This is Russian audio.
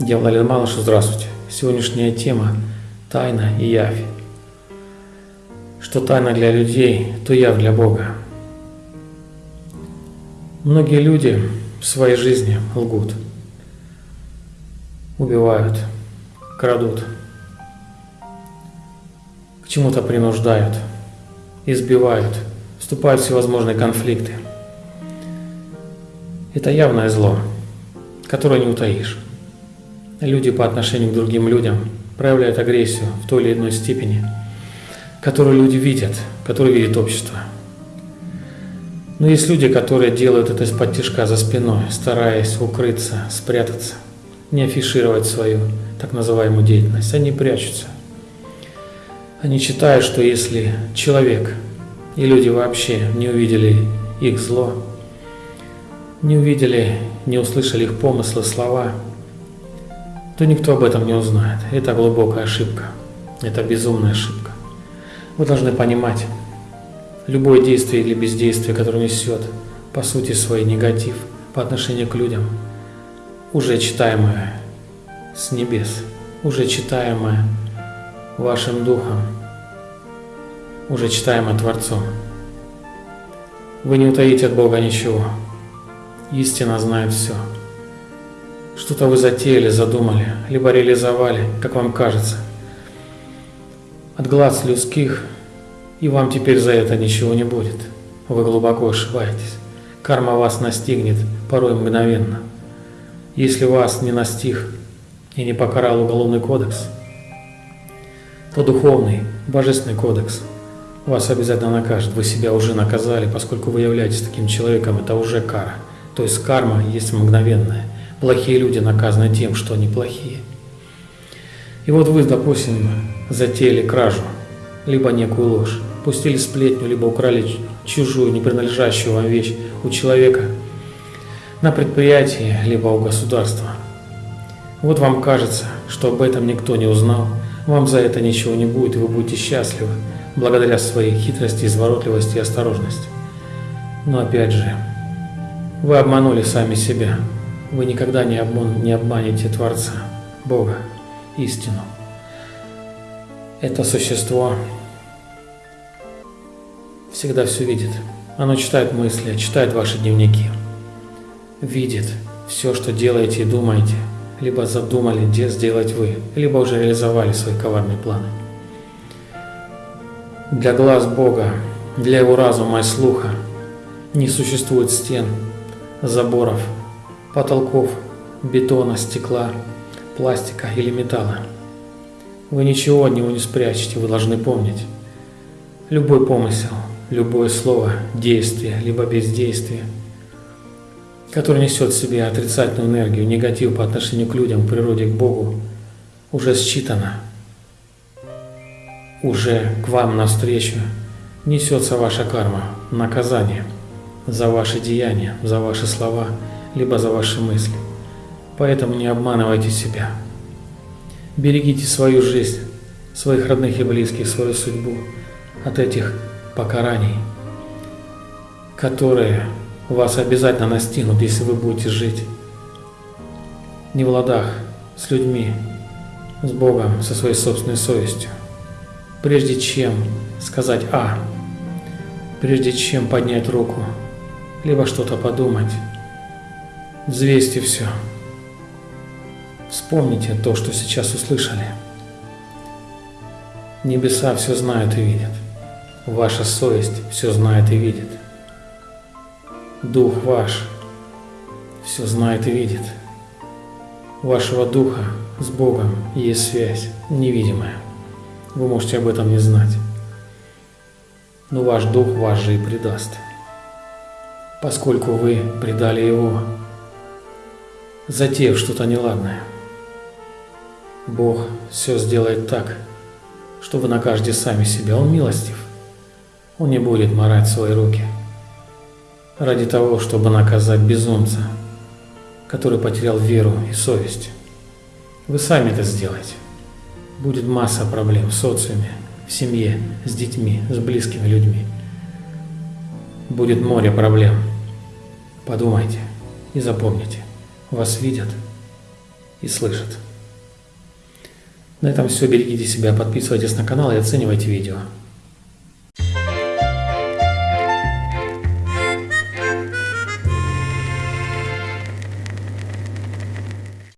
Дьявол Малыш, здравствуйте. Сегодняшняя тема – тайна и явь. Что тайна для людей, то явь для Бога. Многие люди в своей жизни лгут, убивают, крадут, к чему-то принуждают, избивают, вступают в всевозможные конфликты. Это явное зло, которое не утаишь люди по отношению к другим людям проявляют агрессию в той или иной степени, которую люди видят, которую видит общество. Но есть люди, которые делают это из-под тяжка за спиной, стараясь укрыться, спрятаться, не афишировать свою так называемую деятельность. Они прячутся. Они считают, что если человек и люди вообще не увидели их зло, не увидели, не услышали их помыслы, слова – то никто об этом не узнает. Это глубокая ошибка. Это безумная ошибка. Вы должны понимать, любое действие или бездействие, которое несет по сути свой негатив по отношению к людям, уже читаемое с небес, уже читаемое вашим духом, уже читаемое Творцом. Вы не утаите от Бога ничего. Истина знает все. Что-то вы затеяли, задумали, либо реализовали, как вам кажется. От глаз людских, и вам теперь за это ничего не будет. Вы глубоко ошибаетесь. Карма вас настигнет порой мгновенно. Если вас не настиг и не покарал уголовный кодекс, то духовный, божественный кодекс вас обязательно накажет. Вы себя уже наказали, поскольку вы являетесь таким человеком, это уже кара. То есть карма есть мгновенная. Плохие люди наказаны тем, что они плохие. И вот вы, допустим, затеяли кражу, либо некую ложь, пустили сплетню, либо украли чужую, не принадлежащую вам вещь у человека на предприятии, либо у государства. Вот вам кажется, что об этом никто не узнал, вам за это ничего не будет, и вы будете счастливы, благодаря своей хитрости, изворотливости и осторожности. Но опять же, вы обманули сами себя. Вы никогда не, обман, не обманете Творца, Бога, истину. Это существо всегда все видит. Оно читает мысли, читает ваши дневники. Видит все, что делаете и думаете, либо задумали где сделать вы, либо уже реализовали свои коварные планы. Для глаз Бога, для его разума и слуха не существует стен, заборов, потолков, бетона, стекла, пластика или металла. Вы ничего от него не спрячете, вы должны помнить. Любой помысел, любое слово, действие, либо бездействие, которое несет в себе отрицательную энергию, негатив по отношению к людям, к природе, к Богу, уже считано, уже к вам навстречу несется ваша карма, наказание за ваши деяния, за ваши слова – либо за ваши мысли. Поэтому не обманывайте себя. Берегите свою жизнь, своих родных и близких, свою судьбу от этих покараний, которые вас обязательно настигнут, если вы будете жить не в ладах с людьми, с Богом, со своей собственной совестью. Прежде чем сказать «А», прежде чем поднять руку, либо что-то подумать, Взвесьте все. Вспомните то, что сейчас услышали. Небеса все знают и видят. Ваша совесть все знает и видит. Дух ваш все знает и видит. Вашего духа с Богом есть связь невидимая. Вы можете об этом не знать. Но ваш дух вас же и предаст. Поскольку вы предали его, затеяв что-то неладное. Бог все сделает так, что вы накажете сами себя. Он милостив. Он не будет морать свои руки ради того, чтобы наказать безумца, который потерял веру и совесть. Вы сами это сделаете. Будет масса проблем в социуме, в семье, с детьми, с близкими людьми. Будет море проблем. Подумайте и запомните вас видят, и слышит. На этом все. Берегите себя, подписывайтесь на канал и оценивайте видео.